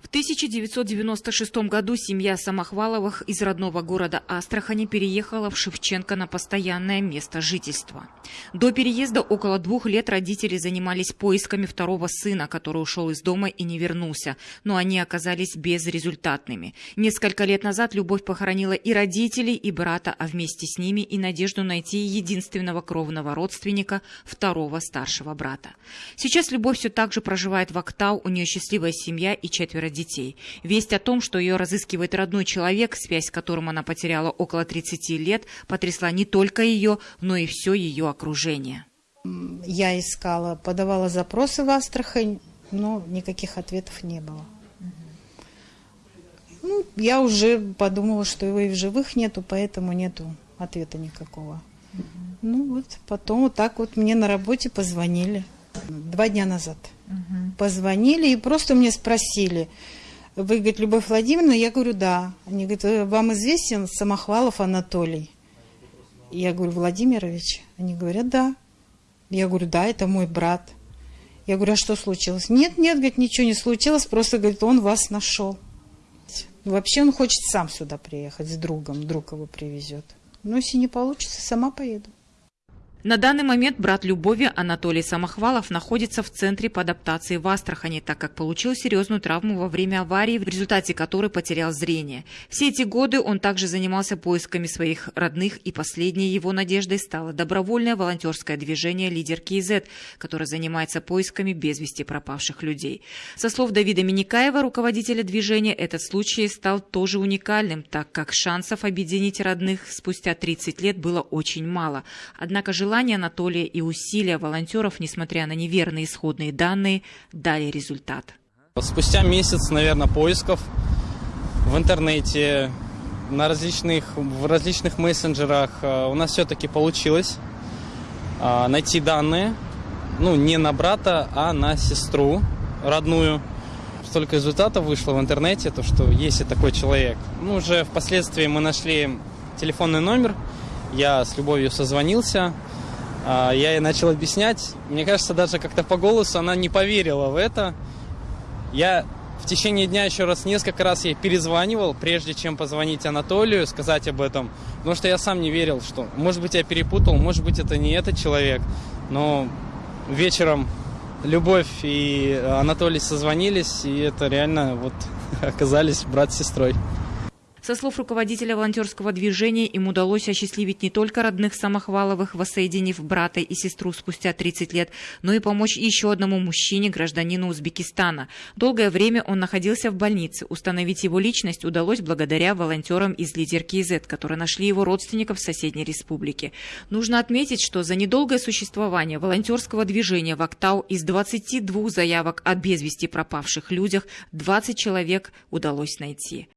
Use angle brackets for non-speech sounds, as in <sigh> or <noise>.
В 1996 году семья Самохваловых из родного города Астрахани переехала в Шевченко на постоянное место жительства. До переезда около двух лет родители занимались поисками второго сына, который ушел из дома и не вернулся, но они оказались безрезультатными. Несколько лет назад Любовь похоронила и родителей, и брата, а вместе с ними и надежду найти единственного кровного родственника, второго старшего брата. Сейчас Любовь все так же проживает в Актау, у нее счастливая семья и четверо детей. Весть о том, что ее разыскивает родной человек, связь с которым она потеряла около 30 лет, потрясла не только ее, но и все ее окружение. Я искала, подавала запросы в Астрахань, но никаких ответов не было. Ну, я уже подумала, что его и в живых нету, поэтому нету ответа никакого. Ну вот, потом вот так вот мне на работе позвонили. Два дня назад. Позвонили и просто мне спросили, вы, говорит, Любовь Владимировна? Я говорю, да. Они говорят, «Э, вам известен Самохвалов Анатолий? Я говорю, Владимирович? Они говорят, да. Я говорю, да, это мой брат. Я говорю, а что случилось? Нет, нет, говорит, ничего не случилось, просто, говорит, он вас нашел. Вообще он хочет сам сюда приехать с другом, друг его привезет. Но если не получится, сама поеду. На данный момент брат Любови Анатолий Самохвалов находится в центре по адаптации в Астрахани, так как получил серьезную травму во время аварии, в результате которой потерял зрение. Все эти годы он также занимался поисками своих родных, и последней его надеждой стало добровольное волонтерское движение «Лидер КИЗ», которое занимается поисками без вести пропавших людей. Со слов Давида Миникаева, руководителя движения, этот случай стал тоже уникальным, так как шансов объединить родных спустя 30 лет было очень мало. Однако желание Желание Анатолия и усилия волонтеров, несмотря на неверные исходные данные, дали результат. Спустя месяц, наверное, поисков в интернете, на различных, в различных мессенджерах э, у нас все-таки получилось э, найти данные, ну, не на брата, а на сестру родную. Столько результатов вышло в интернете, то, что есть и такой человек. Ну, уже впоследствии мы нашли телефонный номер, я с Любовью созвонился, я ей начал объяснять. Мне кажется, даже как-то по голосу она не поверила в это. Я в течение дня еще раз несколько раз ей перезванивал, прежде чем позвонить Анатолию, сказать об этом. Потому что я сам не верил, что, может быть, я перепутал, может быть, это не этот человек. Но вечером Любовь и Анатолий созвонились, и это реально вот <laughs> оказались брат с сестрой. Со слов руководителя волонтерского движения, им удалось осчастливить не только родных Самохваловых, воссоединив брата и сестру спустя 30 лет, но и помочь еще одному мужчине, гражданину Узбекистана. Долгое время он находился в больнице. Установить его личность удалось благодаря волонтерам из лидерки ИЗ, которые нашли его родственников в соседней республике. Нужно отметить, что за недолгое существование волонтерского движения в Актау из 22 заявок о без вести пропавших людях 20 человек удалось найти.